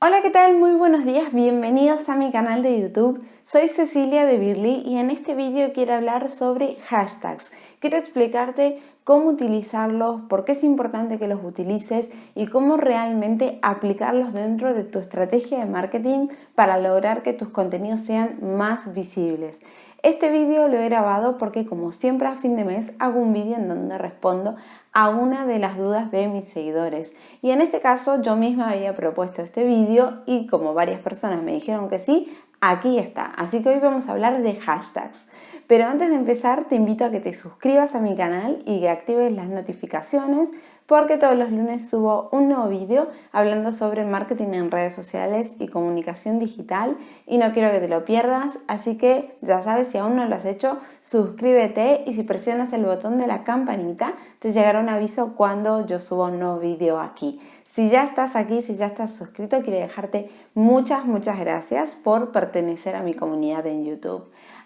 Hola, ¿qué tal? Muy buenos días, bienvenidos a mi canal de YouTube. Soy Cecilia de Birly y en este vídeo quiero hablar sobre hashtags. Quiero explicarte cómo utilizarlos, por qué es importante que los utilices y cómo realmente aplicarlos dentro de tu estrategia de marketing para lograr que tus contenidos sean más visibles. Este vídeo lo he grabado porque como siempre a fin de mes hago un vídeo en donde respondo a una de las dudas de mis seguidores. Y en este caso yo misma había propuesto este vídeo y como varias personas me dijeron que sí, aquí está. Así que hoy vamos a hablar de hashtags. Pero antes de empezar te invito a que te suscribas a mi canal y que actives las notificaciones porque todos los lunes subo un nuevo vídeo hablando sobre marketing en redes sociales y comunicación digital y no quiero que te lo pierdas, así que ya sabes, si aún no lo has hecho, suscríbete y si presionas el botón de la campanita te llegará un aviso cuando yo subo un nuevo vídeo aquí. Si ya estás aquí, si ya estás suscrito, quiero dejarte muchas, muchas gracias por pertenecer a mi comunidad en YouTube.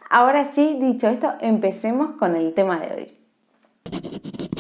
Ahora sí, dicho esto, empecemos con el tema de hoy.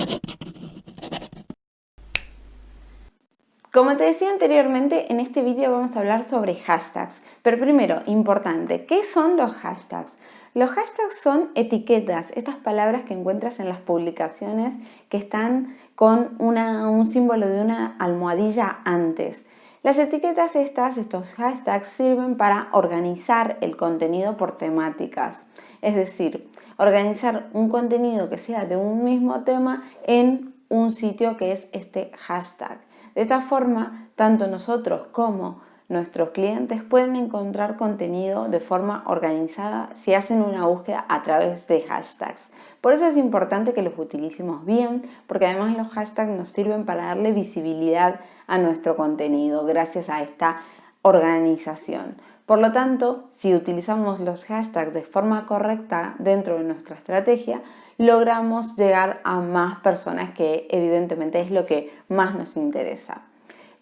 Como te decía anteriormente, en este vídeo vamos a hablar sobre hashtags. Pero primero, importante, ¿qué son los hashtags? Los hashtags son etiquetas, estas palabras que encuentras en las publicaciones que están con un símbolo de una almohadilla antes. Las etiquetas estas, estos hashtags, sirven para organizar el contenido por temáticas. Es decir, organizar un contenido que sea de un mismo tema en un sitio que es este hashtag. De esta forma, tanto nosotros como nuestros clientes pueden encontrar contenido de forma organizada si hacen una búsqueda a través de hashtags. Por eso es importante que los utilicemos bien, porque además los hashtags nos sirven para darle visibilidad a nuestro contenido gracias a esta organización. Por lo tanto, si utilizamos los hashtags de forma correcta dentro de nuestra estrategia, logramos llegar a más personas que evidentemente es lo que más nos interesa.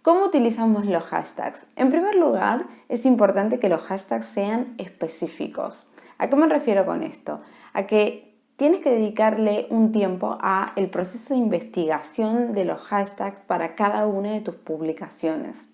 ¿Cómo utilizamos los hashtags? En primer lugar, es importante que los hashtags sean específicos. ¿A qué me refiero con esto? A que tienes que dedicarle un tiempo a el proceso de investigación de los hashtags para cada una de tus publicaciones.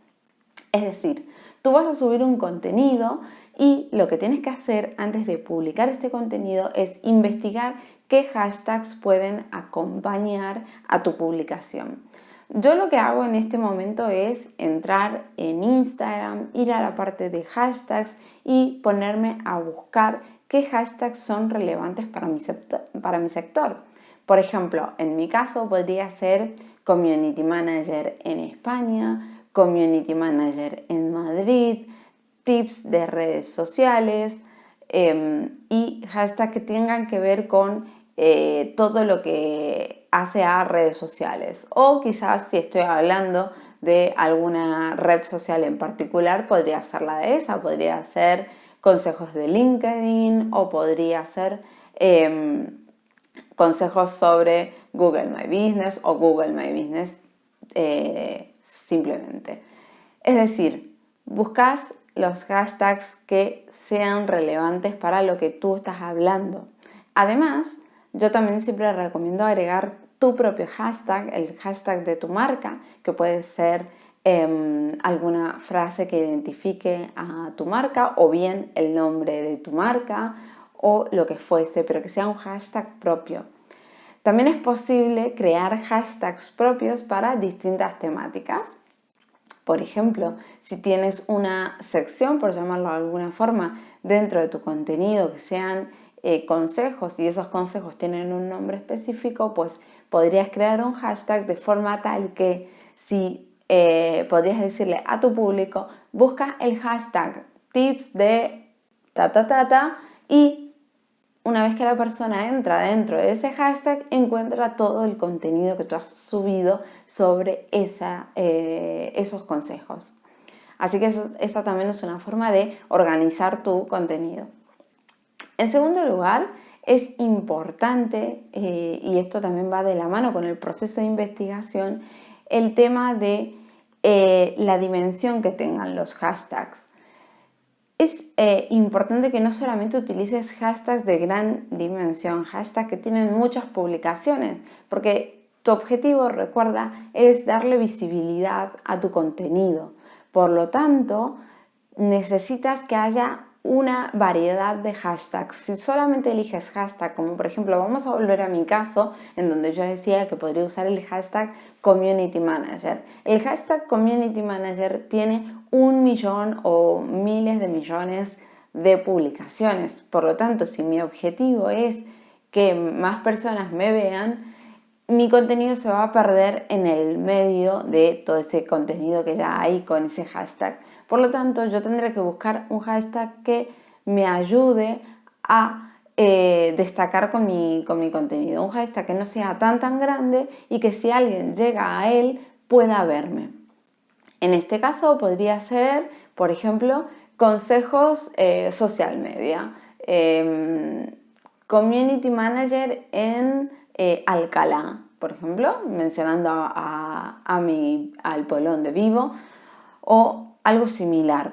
Es decir, tú vas a subir un contenido y lo que tienes que hacer antes de publicar este contenido es investigar qué hashtags pueden acompañar a tu publicación. Yo lo que hago en este momento es entrar en Instagram, ir a la parte de hashtags y ponerme a buscar qué hashtags son relevantes para mi, sector. Por ejemplo, en mi caso podría ser Community Manager en España, Community Manager en Madrid, tips de redes sociales em, y hashtags que tengan que ver con eh, todo lo que hace a redes sociales. O quizás si estoy hablando de alguna red social en particular, podría ser la de esa, podría ser consejos de LinkedIn o podría ser em, consejos sobre Google My Business o Google My Business eh, simplemente. Es decir, buscas los hashtags que sean relevantes para lo que tú estás hablando. Además, yo también siempre recomiendo agregar tu propio hashtag, el hashtag de tu marca, que puede ser em, alguna frase que identifique a tu marca o bien el nombre de tu marca o lo que fuese, pero que sea un hashtag propio. También es posible crear hashtags propios para distintas temáticas. Por ejemplo, si tienes una sección, por llamarlo de alguna forma, dentro de tu contenido que sean eh, consejos y esos consejos tienen un nombre específico, pues podrías crear un hashtag de forma tal que si eh, podrías decirle a tu público, busca el hashtag tips de ta ta y una vez que la persona entra dentro de ese hashtag, encuentra todo el contenido que tú has subido sobre esa, eh, esos consejos. Así que esta también es una forma de organizar tu contenido. En segundo lugar, es importante, eh, y esto también va de la mano con el proceso de investigación, el tema de eh, la dimensión que tengan los hashtags. Es eh, importante que no solamente utilices hashtags de gran dimensión, hashtags que tienen muchas publicaciones, porque tu objetivo, recuerda, es darle visibilidad a tu contenido. Por lo tanto, necesitas que haya una variedad de hashtags. Si solamente eliges hashtag, como por ejemplo, vamos a volver a mi caso, en donde yo decía que podría usar el hashtag Community Manager. El hashtag Community Manager tiene un millón o miles de millones de publicaciones. Por lo tanto, si mi objetivo es que más personas me vean, mi contenido se va a perder en el medio de todo ese contenido que ya hay con ese hashtag. Por lo tanto, yo tendré que buscar un hashtag que me ayude a eh, destacar con mi, con mi contenido. Un hashtag que no sea tan tan grande y que si alguien llega a él pueda verme. En este caso podría ser, por ejemplo, consejos eh, social media. Em, community Manager en eh, Alcalá, por ejemplo, mencionando a, a mi, al polón de vivo, o algo similar.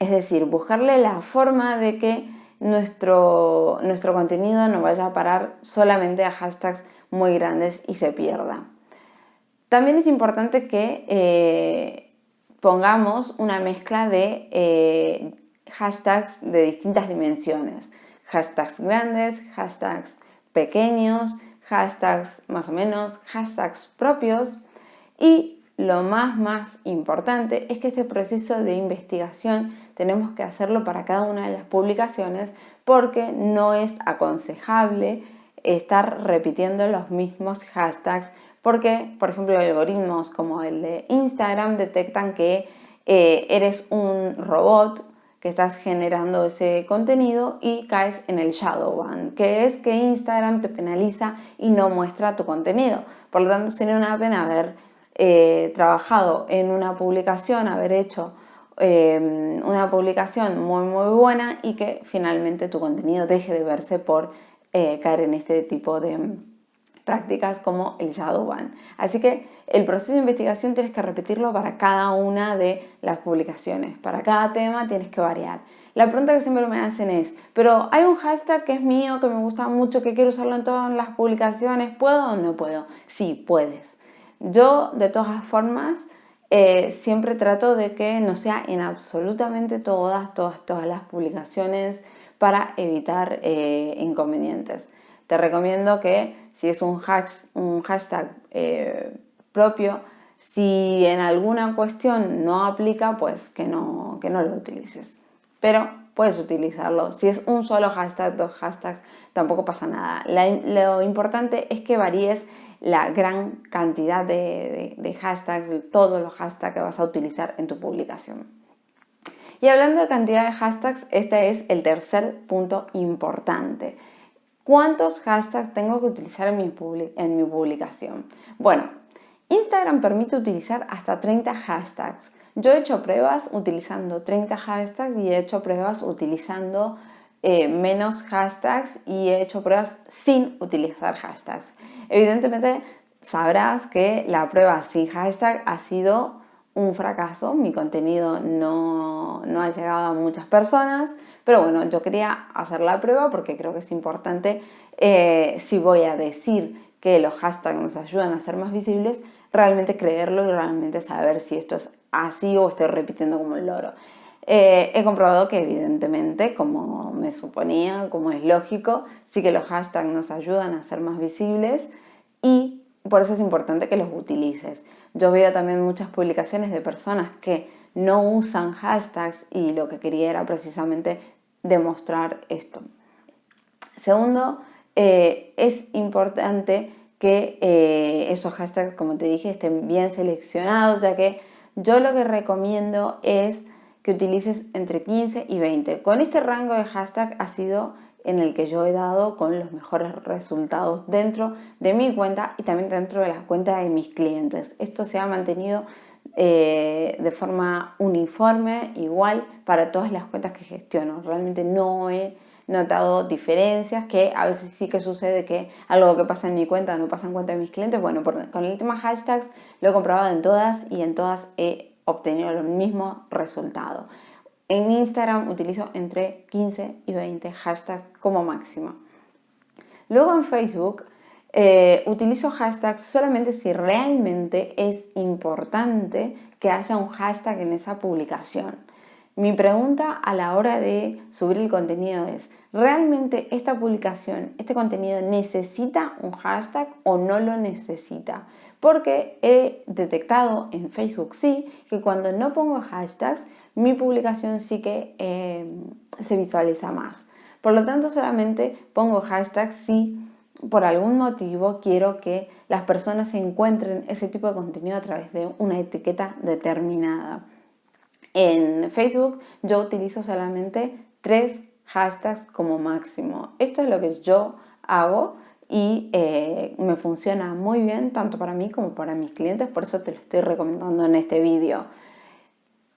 Es decir, buscarle la forma de que nuestro, nuestro contenido no vaya a parar solamente a hashtags muy grandes y se pierda. También es importante que eh, pongamos una mezcla de eh, hashtags de distintas dimensiones. Hashtags grandes, hashtags pequeños, hashtags más o menos, hashtags propios y lo más más importante es que este proceso de investigación tenemos que hacerlo para cada una de las publicaciones porque no es aconsejable estar repitiendo los mismos hashtags porque, por ejemplo, algoritmos como el de Instagram detectan que eh, eres un robot que estás generando ese contenido y caes en el shadow ban, que es que Instagram te penaliza y no muestra tu contenido. Por lo tanto, sería una pena haber eh, trabajado en una publicación, haber hecho eh, una publicación muy muy buena y que finalmente tu contenido deje de verse por eh, caer en este tipo de prácticas como el shadow ban. Así que el proceso de investigación tienes que repetirlo para cada una de las publicaciones. Para cada tema tienes que variar. La pregunta que siempre me hacen es, pero hay un hashtag que es mío, que me gusta mucho, que quiero usarlo en todas las publicaciones, ¿puedo o no puedo? Sí, puedes. Yo, de todas formas, eh, siempre trato de que no sea en absolutamente todas, todas, todas las publicaciones para evitar eh, inconvenientes. Te recomiendo que si es un, hashtag eh, propio, si en alguna cuestión no aplica, pues que no, que no lo utilices. Pero puedes utilizarlo. Si es un solo hashtag, dos hashtags, tampoco pasa nada. lo importante es que varíes la gran cantidad de, hashtags, todos los hashtags que vas a utilizar en tu publicación. Y hablando de cantidad de hashtags, este es el tercer punto importante. ¿Cuántos hashtags tengo que utilizar en mi, en mi publicación? Bueno, Instagram permite utilizar hasta 30 hashtags. Yo he hecho pruebas utilizando 30 hashtags y he hecho pruebas utilizando eh, menos hashtags y he hecho pruebas sin utilizar hashtags. Evidentemente sabrás que la prueba sin hashtag ha sido un fracaso, mi contenido no, ha llegado a muchas personas, pero bueno, yo quería hacer la prueba porque creo que es importante eh, si voy a decir que los hashtags nos ayudan a ser más visibles, realmente creerlo y realmente saber si esto es así o estoy repitiendo como el loro. Eh, he comprobado que evidentemente, como me suponía, como es lógico, sí que los hashtags nos ayudan a ser más visibles y por eso es importante que los utilices. Yo veo también muchas publicaciones de personas que no usan hashtags y lo que quería era precisamente demostrar esto. Segundo, eh, es importante que eh, esos hashtags, como te dije, estén bien seleccionados, ya que yo lo que recomiendo es que utilices entre 15 y 20. Con este rango de hashtag ha sido en el que yo he dado con los mejores resultados dentro de mi cuenta y también dentro de las cuentas de mis clientes. Esto se ha mantenido eh, de forma uniforme, igual para todas las cuentas que gestiono. Realmente no he notado diferencias, que a veces sí que sucede que algo que pasa en mi cuenta no pasa en cuenta de mis clientes. Bueno, con el tema hashtags lo he comprobado en todas y en todas he obtenido el mismo resultado. En Instagram utilizo entre 15 y 20 hashtags como máximo. Luego en Facebook eh, utilizo hashtags solamente si realmente es importante que haya un hashtag en esa publicación. Mi pregunta a la hora de subir el contenido es, ¿realmente esta publicación, este contenido necesita un hashtag o no lo necesita? Porque he detectado en Facebook sí que cuando no pongo hashtags, mi publicación sí que eh, se visualiza más. Por lo tanto, solamente pongo hashtags si por algún motivo quiero que las personas encuentren ese tipo de contenido a través de una etiqueta determinada. En Facebook yo utilizo solamente tres hashtags como máximo. Esto es lo que yo hago y eh, me funciona muy bien tanto para mí como para mis clientes, por eso te lo estoy recomendando en este vídeo.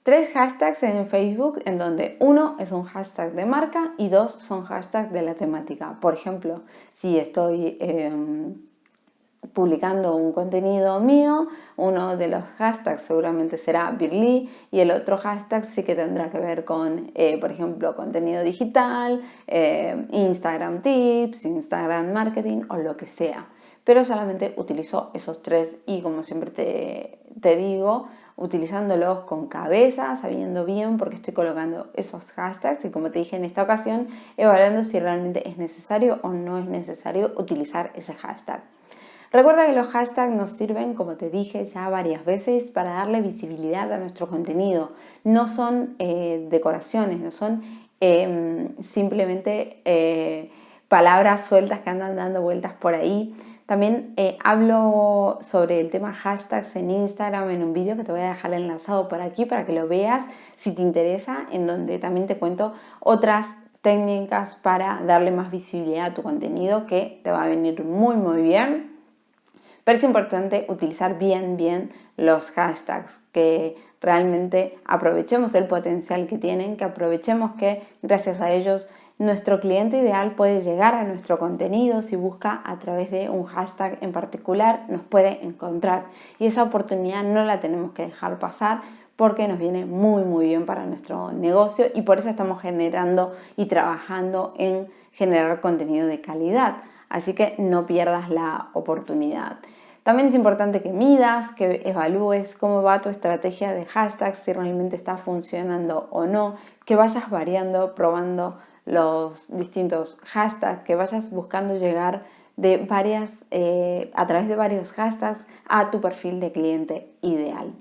Tres hashtags en Facebook en donde uno es un hashtag de marca y dos son hashtags de la temática. Por ejemplo, si estoy... Em, publicando un contenido mío, uno de los hashtags seguramente será Birly y el otro hashtag sí que tendrá que ver con, eh, por ejemplo, contenido digital, eh, Instagram tips, Instagram marketing o lo que sea. Pero solamente utilizo esos tres y como siempre te, te digo, utilizándolos con cabeza, sabiendo bien por qué estoy colocando esos hashtags y como te dije en esta ocasión, evaluando si realmente es necesario o no es necesario utilizar ese hashtag. Recuerda que los hashtags nos sirven, como te dije ya varias veces, para darle visibilidad a nuestro contenido. No son eh, decoraciones, no son em, simplemente eh, palabras sueltas que andan dando vueltas por ahí. También eh, hablo sobre el tema hashtags en Instagram en un vídeo que te voy a dejar enlazado por aquí para que lo veas si te interesa, en donde también te cuento otras técnicas para darle más visibilidad a tu contenido que te va a venir muy muy bien. Pero es importante utilizar bien, bien los hashtags, que realmente aprovechemos el potencial que tienen, que aprovechemos que gracias a ellos nuestro cliente ideal puede llegar a nuestro contenido si busca a través de un hashtag en particular, nos puede encontrar. Y esa oportunidad no la tenemos que dejar pasar porque nos viene muy muy bien para nuestro negocio y por eso estamos generando y trabajando en generar contenido de calidad. Así que no pierdas la oportunidad. También es importante que midas, que evalúes cómo va tu estrategia de hashtags, si realmente está funcionando o no, que vayas variando, probando los distintos hashtags, que vayas buscando llegar de varias, eh, a través de varios hashtags a tu perfil de cliente ideal.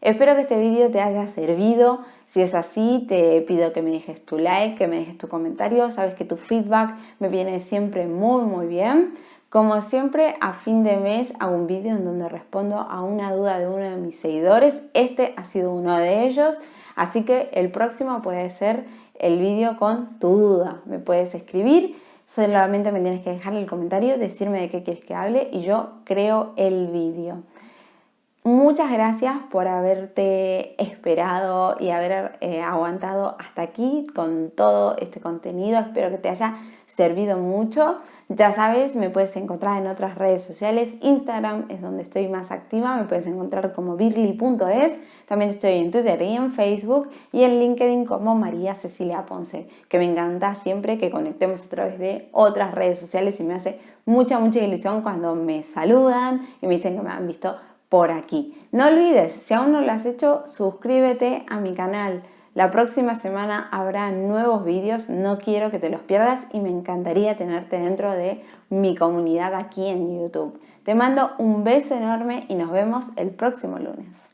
Espero que este vídeo te haya servido. Si es así, te pido que me dejes tu like, que me dejes tu comentario. Sabes que tu feedback me viene siempre muy, muy bien. Como siempre, a fin de mes hago un vídeo en donde respondo a una duda de uno de mis seguidores. Este ha sido uno de ellos, así que el próximo puede ser el vídeo con tu duda. Me puedes escribir, solamente me tienes que dejar el comentario, decirme de qué quieres que hable y yo creo el vídeo. Muchas gracias por haberte esperado y haber eh, aguantado hasta aquí con todo este contenido. Espero que te haya servido mucho. Ya sabes, me puedes encontrar en otras redes sociales. Instagram es donde estoy más activa, me puedes encontrar como birly.es. También estoy en Twitter y en Facebook y en LinkedIn como María Cecilia Ponce, que me encanta siempre que conectemos a través de otras redes sociales y me hace mucha, mucha ilusión cuando me saludan y me dicen que me han visto por aquí. No olvides, si aún no lo has hecho, suscríbete a mi canal. La próxima semana habrá nuevos vídeos, no quiero que te los pierdas y me encantaría tenerte dentro de mi comunidad aquí en YouTube. Te mando un beso enorme y nos vemos el próximo lunes.